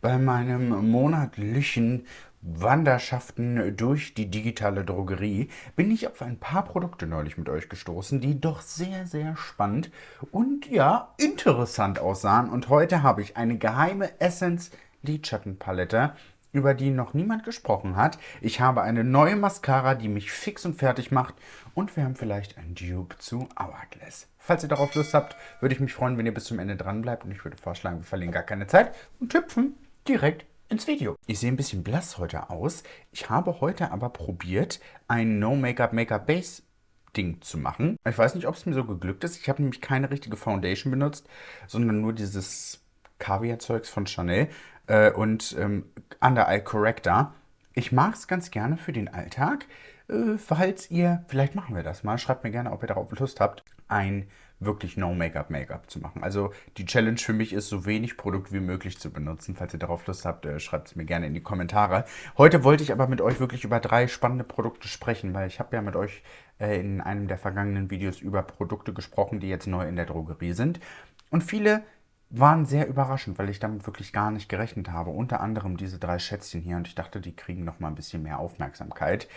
Bei meinem monatlichen Wanderschaften durch die digitale Drogerie bin ich auf ein paar Produkte neulich mit euch gestoßen, die doch sehr, sehr spannend und ja, interessant aussahen. Und heute habe ich eine geheime Essence Lidschattenpalette über die noch niemand gesprochen hat. Ich habe eine neue Mascara, die mich fix und fertig macht. Und wir haben vielleicht ein Dupe zu Hourglass. Falls ihr darauf Lust habt, würde ich mich freuen, wenn ihr bis zum Ende dran bleibt. Und ich würde vorschlagen, wir verlieren gar keine Zeit und hüpfen direkt ins Video. Ich sehe ein bisschen blass heute aus. Ich habe heute aber probiert, ein No Make-up Make-up Base Ding zu machen. Ich weiß nicht, ob es mir so geglückt ist. Ich habe nämlich keine richtige Foundation benutzt, sondern nur dieses Kaviar-Zeugs von Chanel äh, und ähm, Under Eye Corrector. Ich mag es ganz gerne für den Alltag. Äh, falls ihr, vielleicht machen wir das mal, schreibt mir gerne, ob ihr darauf Lust habt, ein wirklich No-Make-up-Make-up zu machen. Also die Challenge für mich ist, so wenig Produkt wie möglich zu benutzen. Falls ihr darauf Lust habt, äh, schreibt es mir gerne in die Kommentare. Heute wollte ich aber mit euch wirklich über drei spannende Produkte sprechen, weil ich habe ja mit euch äh, in einem der vergangenen Videos über Produkte gesprochen, die jetzt neu in der Drogerie sind. Und viele waren sehr überraschend, weil ich damit wirklich gar nicht gerechnet habe. Unter anderem diese drei Schätzchen hier und ich dachte, die kriegen noch mal ein bisschen mehr Aufmerksamkeit.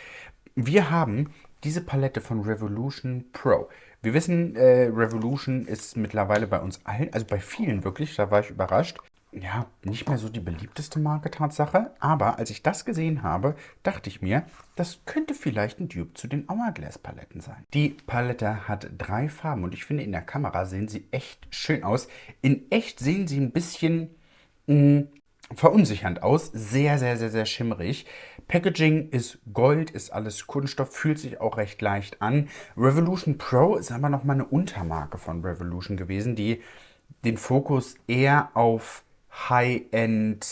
Wir haben diese Palette von Revolution Pro. Wir wissen, äh, Revolution ist mittlerweile bei uns allen, also bei vielen wirklich, da war ich überrascht, ja, nicht mehr so die beliebteste Marke Tatsache, aber als ich das gesehen habe, dachte ich mir, das könnte vielleicht ein Dupe zu den Hourglass Paletten sein. Die Palette hat drei Farben und ich finde, in der Kamera sehen sie echt schön aus. In echt sehen sie ein bisschen mh, mm, verunsichernd aus, sehr, sehr, sehr, sehr schimmerig. Packaging ist Gold, ist alles Kunststoff, fühlt sich auch recht leicht an. Revolution Pro ist aber nochmal eine Untermarke von Revolution gewesen, die den Fokus eher auf High-End-Look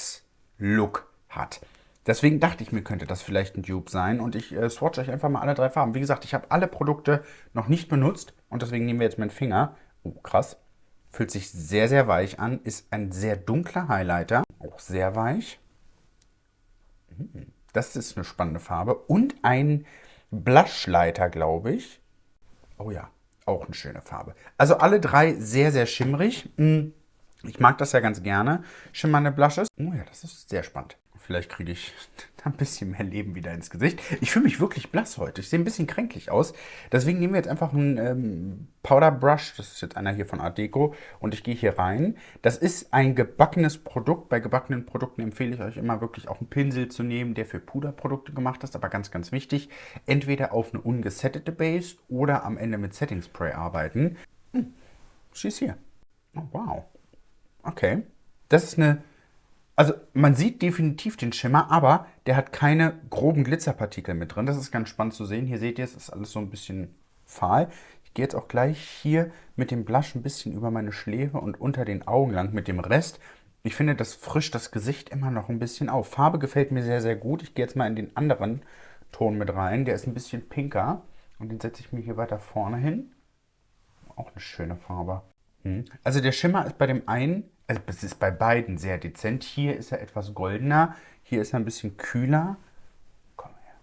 hat. Deswegen dachte ich mir, könnte das vielleicht ein Dupe sein und ich äh, swatch euch einfach mal alle drei Farben. Wie gesagt, ich habe alle Produkte noch nicht benutzt und deswegen nehmen wir jetzt meinen Finger. Oh, krass. Fühlt sich sehr, sehr weich an. Ist ein sehr dunkler Highlighter. Auch sehr weich. Hm, das ist eine spannende Farbe. Und ein Blushleiter, glaube ich. Oh ja, auch eine schöne Farbe. Also alle drei sehr, sehr schimmerig. Hm. Ich mag das ja ganz gerne, schimmernde Blushes. Oh ja, das ist sehr spannend. Vielleicht kriege ich ein bisschen mehr Leben wieder ins Gesicht. Ich fühle mich wirklich blass heute. Ich sehe ein bisschen kränklich aus. Deswegen nehmen wir jetzt einfach einen ähm, Powder Brush. Das ist jetzt einer hier von Art Deco. Und ich gehe hier rein. Das ist ein gebackenes Produkt. Bei gebackenen Produkten empfehle ich euch immer wirklich auch einen Pinsel zu nehmen, der für Puderprodukte gemacht ist. Aber ganz, ganz wichtig, entweder auf eine ungesettete Base oder am Ende mit Setting Spray arbeiten. Hm, schieß hier. Oh, wow. Okay. Das ist eine... Also man sieht definitiv den Schimmer, aber der hat keine groben Glitzerpartikel mit drin. Das ist ganz spannend zu sehen. Hier seht ihr, es ist alles so ein bisschen fahl. Ich gehe jetzt auch gleich hier mit dem Blush ein bisschen über meine Schläfe und unter den Augen lang mit dem Rest. Ich finde, das frischt das Gesicht immer noch ein bisschen auf. Farbe gefällt mir sehr, sehr gut. Ich gehe jetzt mal in den anderen Ton mit rein. Der ist ein bisschen pinker. Und den setze ich mir hier weiter vorne hin. Auch eine schöne Farbe. Hm. Also der Schimmer ist bei dem einen, also es ist bei beiden sehr dezent. Hier ist er etwas goldener, hier ist er ein bisschen kühler. Komm her.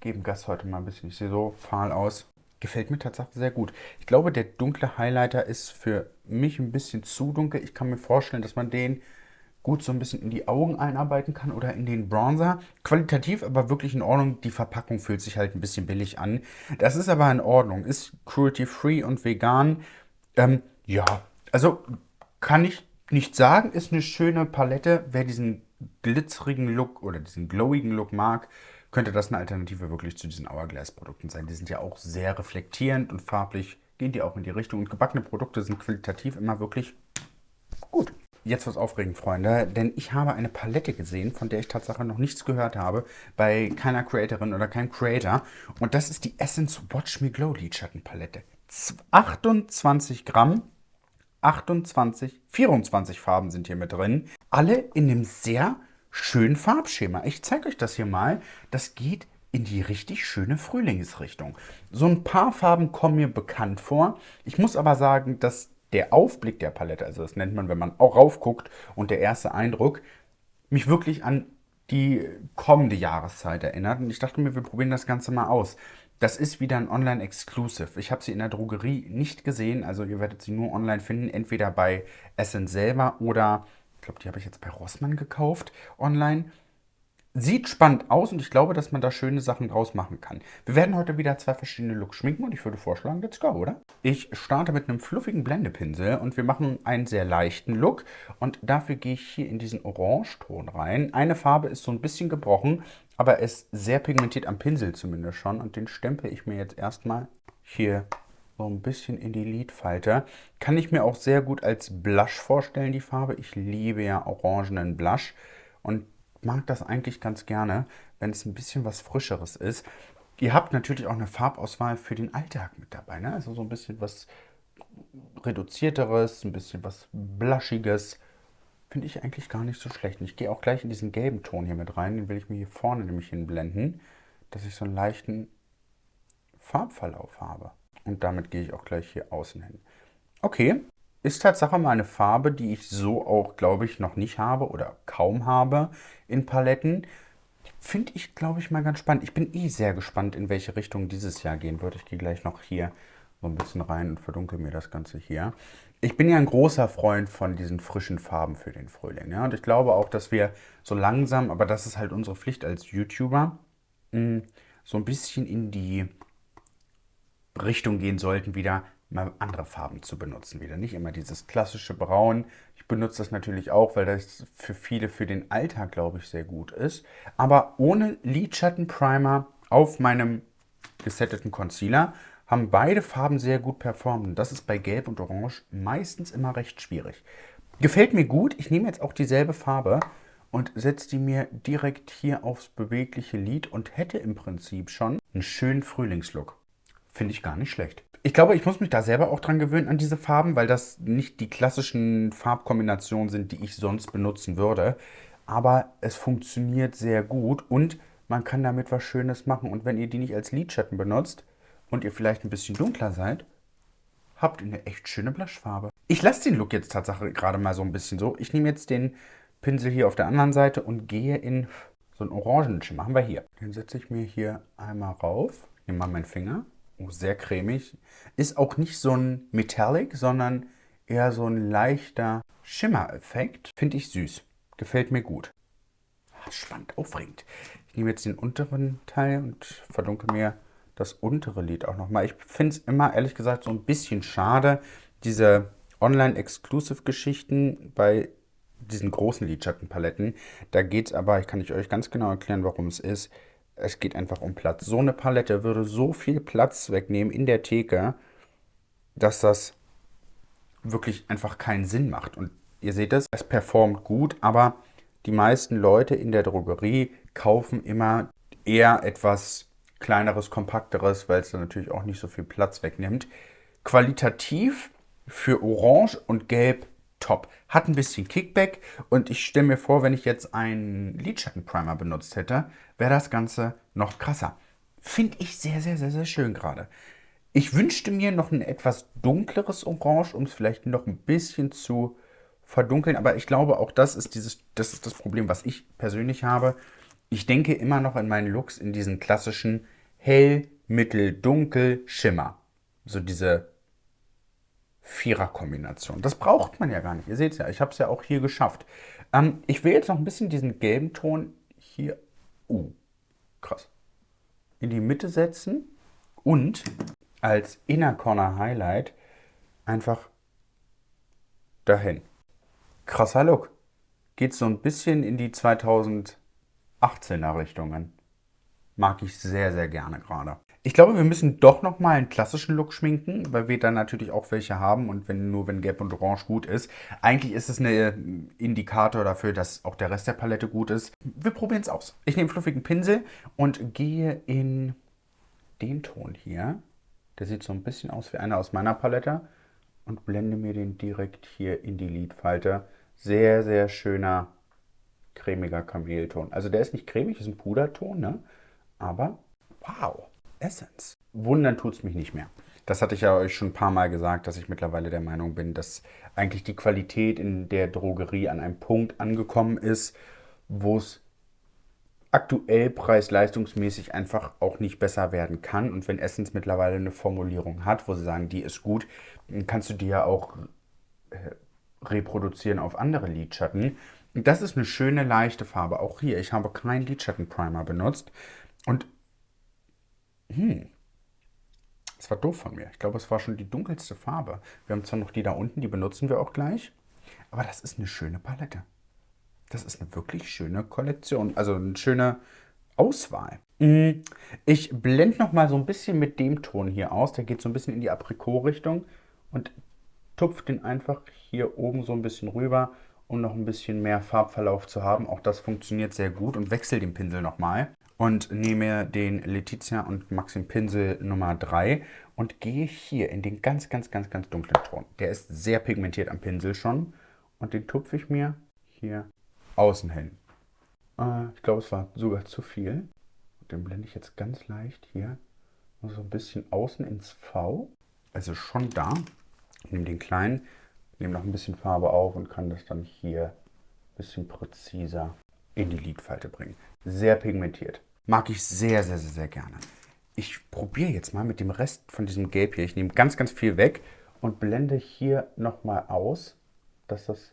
Geben Gas heute mal ein bisschen. Ich sehe so fahl aus. Gefällt mir tatsächlich sehr gut. Ich glaube, der dunkle Highlighter ist für mich ein bisschen zu dunkel. Ich kann mir vorstellen, dass man den gut so ein bisschen in die Augen einarbeiten kann oder in den Bronzer. Qualitativ aber wirklich in Ordnung. Die Verpackung fühlt sich halt ein bisschen billig an. Das ist aber in Ordnung. Ist cruelty-free und vegan. Ähm, ja, also kann ich nicht sagen, ist eine schöne Palette. Wer diesen glitzerigen Look oder diesen glowigen Look mag, könnte das eine Alternative wirklich zu diesen Hourglass-Produkten sein. Die sind ja auch sehr reflektierend und farblich gehen die auch in die Richtung. Und gebackene Produkte sind qualitativ immer wirklich gut. Jetzt was aufregend, Freunde, denn ich habe eine Palette gesehen, von der ich tatsächlich noch nichts gehört habe, bei keiner Creatorin oder keinem Creator. Und das ist die Essence Watch Me Glow Lidschattenpalette. 28 Gramm, 28, 24 Farben sind hier mit drin. Alle in einem sehr schönen Farbschema. Ich zeige euch das hier mal. Das geht in die richtig schöne Frühlingsrichtung. So ein paar Farben kommen mir bekannt vor. Ich muss aber sagen, dass der Aufblick der Palette, also das nennt man, wenn man auch raufguckt und der erste Eindruck, mich wirklich an die kommende Jahreszeit erinnert. Und ich dachte mir, wir probieren das Ganze mal aus. Das ist wieder ein Online-Exclusive. Ich habe sie in der Drogerie nicht gesehen, also ihr werdet sie nur online finden, entweder bei Essen selber oder Ich glaube, die habe ich jetzt bei Rossmann gekauft online. Sieht spannend aus und ich glaube, dass man da schöne Sachen draus machen kann. Wir werden heute wieder zwei verschiedene Looks schminken und ich würde vorschlagen, let's go, oder? Ich starte mit einem fluffigen Blendepinsel und wir machen einen sehr leichten Look. Und dafür gehe ich hier in diesen Orangeton rein. Eine Farbe ist so ein bisschen gebrochen, aber ist sehr pigmentiert am Pinsel zumindest schon. Und den stempel ich mir jetzt erstmal hier so ein bisschen in die Lidfalte. Kann ich mir auch sehr gut als Blush vorstellen, die Farbe. Ich liebe ja orangenen Blush. Und mag das eigentlich ganz gerne, wenn es ein bisschen was Frischeres ist. Ihr habt natürlich auch eine Farbauswahl für den Alltag mit dabei. Ne? Also so ein bisschen was reduzierteres, ein bisschen was bluschiges. Finde ich eigentlich gar nicht so schlecht. Ich gehe auch gleich in diesen gelben Ton hier mit rein. Den will ich mir hier vorne nämlich hinblenden, dass ich so einen leichten Farbverlauf habe. Und damit gehe ich auch gleich hier außen hin. Okay, ist Tatsache mal eine Farbe, die ich so auch, glaube ich, noch nicht habe oder kaum habe in Paletten. Finde ich, glaube ich, mal ganz spannend. Ich bin eh sehr gespannt, in welche Richtung dieses Jahr gehen wird. Ich gehe gleich noch hier so ein bisschen rein und verdunkel mir das Ganze hier. Ich bin ja ein großer Freund von diesen frischen Farben für den Frühling. Ja? Und ich glaube auch, dass wir so langsam, aber das ist halt unsere Pflicht als YouTuber, mm, so ein bisschen in die Richtung gehen sollten, wieder mal andere Farben zu benutzen wieder. Nicht immer dieses klassische Braun. Ich benutze das natürlich auch, weil das für viele für den Alltag, glaube ich, sehr gut ist. Aber ohne Lidschattenprimer auf meinem gesetteten Concealer haben beide Farben sehr gut performt. das ist bei Gelb und Orange meistens immer recht schwierig. Gefällt mir gut. Ich nehme jetzt auch dieselbe Farbe und setze die mir direkt hier aufs bewegliche Lid und hätte im Prinzip schon einen schönen Frühlingslook. Finde ich gar nicht schlecht. Ich glaube, ich muss mich da selber auch dran gewöhnen an diese Farben, weil das nicht die klassischen Farbkombinationen sind, die ich sonst benutzen würde. Aber es funktioniert sehr gut und man kann damit was Schönes machen. Und wenn ihr die nicht als Lidschatten benutzt und ihr vielleicht ein bisschen dunkler seid, habt ihr eine echt schöne Blushfarbe. Ich lasse den Look jetzt tatsächlich gerade mal so ein bisschen so. Ich nehme jetzt den Pinsel hier auf der anderen Seite und gehe in so einen Orangenschimmer. Haben wir hier. Den setze ich mir hier einmal rauf. Nehme mal meinen Finger Oh, sehr cremig. Ist auch nicht so ein Metallic, sondern eher so ein leichter Schimmereffekt. Finde ich süß. Gefällt mir gut. Ah, spannend, aufregend. Ich nehme jetzt den unteren Teil und verdunkel mir das untere Lid auch nochmal. Ich finde es immer, ehrlich gesagt, so ein bisschen schade, diese Online-Exclusive-Geschichten bei diesen großen Lidschattenpaletten. Da geht es aber, ich kann ich euch ganz genau erklären, warum es ist. Es geht einfach um Platz. So eine Palette würde so viel Platz wegnehmen in der Theke, dass das wirklich einfach keinen Sinn macht. Und ihr seht es, es performt gut, aber die meisten Leute in der Drogerie kaufen immer eher etwas kleineres, kompakteres, weil es dann natürlich auch nicht so viel Platz wegnimmt. Qualitativ für Orange und Gelb top. Hat ein bisschen Kickback und ich stelle mir vor, wenn ich jetzt einen Lidschattenprimer benutzt hätte, wäre das Ganze noch krasser. Finde ich sehr, sehr, sehr, sehr schön gerade. Ich wünschte mir noch ein etwas dunkleres Orange, um es vielleicht noch ein bisschen zu verdunkeln. Aber ich glaube, auch das ist, dieses, das ist das Problem, was ich persönlich habe. Ich denke immer noch in meinen Looks in diesen klassischen hell, mittel, dunkel, Schimmer. So diese Vierer-Kombination. Das braucht man ja gar nicht. Ihr seht es ja, ich habe es ja auch hier geschafft. Ähm, ich will jetzt noch ein bisschen diesen gelben Ton hier, uh, krass, in die Mitte setzen und als Inner Corner Highlight einfach dahin. Krasser Look. Geht so ein bisschen in die 2018er Richtungen. Mag ich sehr, sehr gerne gerade. Ich glaube, wir müssen doch nochmal einen klassischen Look schminken, weil wir dann natürlich auch welche haben und wenn nur wenn Gelb und Orange gut ist. Eigentlich ist es ein äh, Indikator dafür, dass auch der Rest der Palette gut ist. Wir probieren es aus. Ich nehme fluffigen Pinsel und gehe in den Ton hier. Der sieht so ein bisschen aus wie einer aus meiner Palette und blende mir den direkt hier in die Lidfalte. Sehr, sehr schöner, cremiger Kamelton. Also der ist nicht cremig, ist ein Puderton, ne? Aber wow. Essence. Wundern tut es mich nicht mehr. Das hatte ich ja euch schon ein paar Mal gesagt, dass ich mittlerweile der Meinung bin, dass eigentlich die Qualität in der Drogerie an einem Punkt angekommen ist, wo es aktuell preis-leistungsmäßig einfach auch nicht besser werden kann. Und wenn Essence mittlerweile eine Formulierung hat, wo sie sagen, die ist gut, dann kannst du dir ja auch äh, reproduzieren auf andere Lidschatten. Das ist eine schöne, leichte Farbe. Auch hier, ich habe keinen Lidschattenprimer benutzt. Und, hm, das war doof von mir. Ich glaube, es war schon die dunkelste Farbe. Wir haben zwar noch die da unten, die benutzen wir auch gleich. Aber das ist eine schöne Palette. Das ist eine wirklich schöne Kollektion. Also eine schöne Auswahl. Hm, ich blende noch mal so ein bisschen mit dem Ton hier aus. Der geht so ein bisschen in die Aprikot-Richtung. Und tupfe den einfach hier oben so ein bisschen rüber um noch ein bisschen mehr Farbverlauf zu haben. Auch das funktioniert sehr gut und wechsle den Pinsel nochmal und nehme den Letizia und Maxim Pinsel Nummer 3 und gehe hier in den ganz, ganz, ganz, ganz dunklen Ton. Der ist sehr pigmentiert am Pinsel schon und den tupfe ich mir hier außen hin. Äh, ich glaube, es war sogar zu viel. Den blende ich jetzt ganz leicht hier so ein bisschen außen ins V. Also schon da. Ich nehme den kleinen nehme noch ein bisschen Farbe auf und kann das dann hier ein bisschen präziser in die Lidfalte bringen. Sehr pigmentiert. Mag ich sehr, sehr, sehr, sehr gerne. Ich probiere jetzt mal mit dem Rest von diesem Gelb hier. Ich nehme ganz, ganz viel weg und blende hier nochmal aus, dass das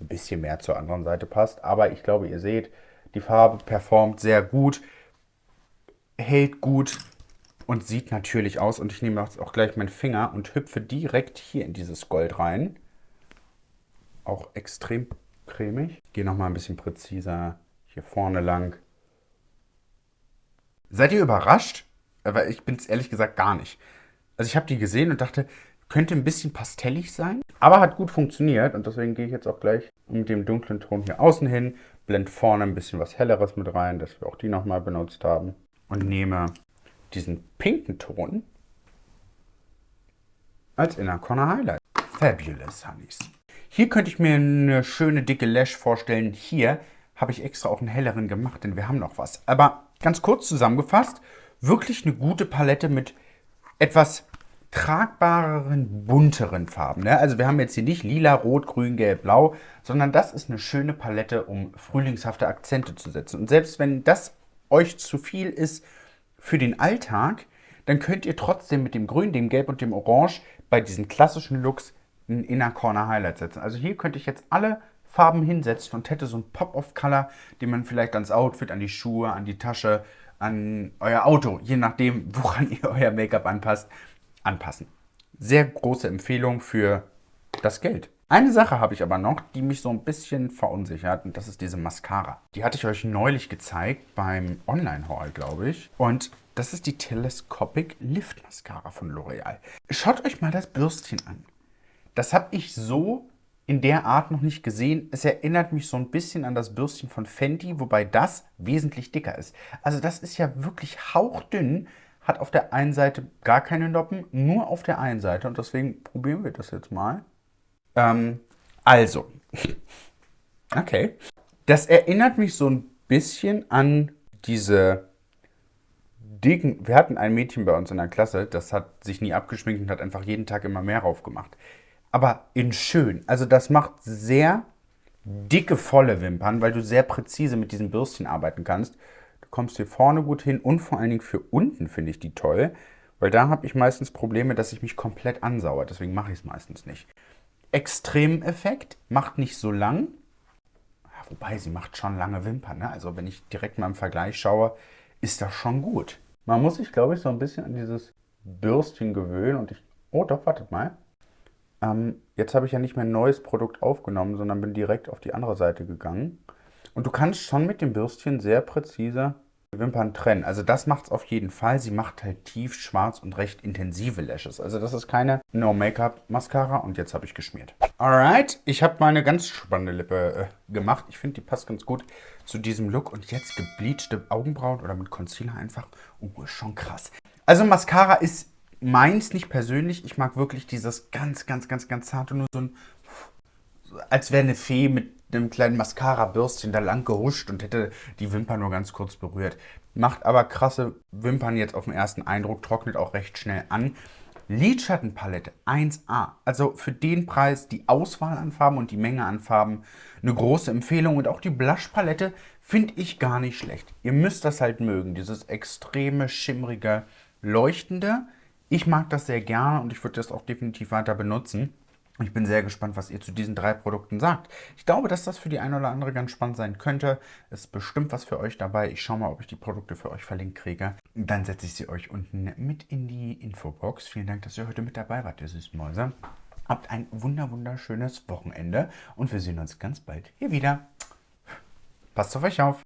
ein bisschen mehr zur anderen Seite passt. Aber ich glaube, ihr seht, die Farbe performt sehr gut, hält gut und sieht natürlich aus. Und ich nehme jetzt auch gleich meinen Finger und hüpfe direkt hier in dieses Gold rein auch extrem cremig. Gehe nochmal ein bisschen präziser hier vorne lang. Seid ihr überrascht? Aber ich bin es ehrlich gesagt gar nicht. Also ich habe die gesehen und dachte, könnte ein bisschen pastellig sein, aber hat gut funktioniert und deswegen gehe ich jetzt auch gleich mit dem dunklen Ton hier außen hin, blende vorne ein bisschen was Helleres mit rein, dass wir auch die nochmal benutzt haben und nehme diesen pinken Ton als Inner Corner Highlight. Fabulous Honeys. Hier könnte ich mir eine schöne dicke Lash vorstellen. Hier habe ich extra auch einen helleren gemacht, denn wir haben noch was. Aber ganz kurz zusammengefasst, wirklich eine gute Palette mit etwas tragbareren, bunteren Farben. Ne? Also wir haben jetzt hier nicht lila, rot, grün, gelb, blau, sondern das ist eine schöne Palette, um frühlingshafte Akzente zu setzen. Und selbst wenn das euch zu viel ist für den Alltag, dann könnt ihr trotzdem mit dem Grün, dem Gelb und dem Orange bei diesen klassischen Looks ein Inner Corner Highlight setzen. Also hier könnte ich jetzt alle Farben hinsetzen und hätte so ein Pop-of-Color, den man vielleicht ans Outfit, an die Schuhe, an die Tasche, an euer Auto, je nachdem, woran ihr euer Make-up anpasst, anpassen. Sehr große Empfehlung für das Geld. Eine Sache habe ich aber noch, die mich so ein bisschen verunsichert und das ist diese Mascara. Die hatte ich euch neulich gezeigt beim Online-Haul, glaube ich. Und das ist die Telescopic Lift Mascara von L'Oreal. Schaut euch mal das Bürstchen an. Das habe ich so in der Art noch nicht gesehen. Es erinnert mich so ein bisschen an das Bürstchen von Fenty, wobei das wesentlich dicker ist. Also das ist ja wirklich hauchdünn, hat auf der einen Seite gar keine Noppen, nur auf der einen Seite. Und deswegen probieren wir das jetzt mal. Ähm, also, okay. Das erinnert mich so ein bisschen an diese dicken... Wir hatten ein Mädchen bei uns in der Klasse, das hat sich nie abgeschminkt und hat einfach jeden Tag immer mehr raufgemacht aber in schön. Also das macht sehr dicke, volle Wimpern, weil du sehr präzise mit diesem Bürstchen arbeiten kannst. Du kommst hier vorne gut hin und vor allen Dingen für unten finde ich die toll, weil da habe ich meistens Probleme, dass ich mich komplett ansauere. Deswegen mache ich es meistens nicht. Extremeffekt, macht nicht so lang. Wobei, sie macht schon lange Wimpern. Ne? Also wenn ich direkt mal im Vergleich schaue, ist das schon gut. Man muss sich, glaube ich, so ein bisschen an dieses Bürstchen gewöhnen. Und ich... Oh, doch, wartet mal. Ähm, jetzt habe ich ja nicht mehr ein neues Produkt aufgenommen, sondern bin direkt auf die andere Seite gegangen. Und du kannst schon mit dem Bürstchen sehr präzise Wimpern trennen. Also das macht es auf jeden Fall. Sie macht halt tief, schwarz und recht intensive Lashes. Also das ist keine No-Make-up-Mascara und jetzt habe ich geschmiert. Alright, ich habe mal eine ganz spannende Lippe äh, gemacht. Ich finde, die passt ganz gut zu diesem Look. Und jetzt gebleachte Augenbrauen oder mit Concealer einfach. Oh, ist schon krass. Also Mascara ist meins nicht persönlich. Ich mag wirklich dieses ganz, ganz, ganz, ganz zarte, nur so ein, als wäre eine Fee mit einem kleinen Mascara-Bürstchen da lang gehuscht und hätte die Wimpern nur ganz kurz berührt. Macht aber krasse Wimpern jetzt auf den ersten Eindruck, trocknet auch recht schnell an. Lidschattenpalette 1A. Also für den Preis die Auswahl an Farben und die Menge an Farben eine große Empfehlung. Und auch die Blushpalette finde ich gar nicht schlecht. Ihr müsst das halt mögen, dieses extreme, schimmrige, leuchtende. Ich mag das sehr gerne und ich würde das auch definitiv weiter benutzen. Ich bin sehr gespannt, was ihr zu diesen drei Produkten sagt. Ich glaube, dass das für die eine oder andere ganz spannend sein könnte. Es ist bestimmt was für euch dabei. Ich schaue mal, ob ich die Produkte für euch verlinkt kriege. Dann setze ich sie euch unten mit in die Infobox. Vielen Dank, dass ihr heute mit dabei wart, ihr Süßmäuse. Habt ein wunder wunderschönes Wochenende und wir sehen uns ganz bald hier wieder. Passt auf euch auf.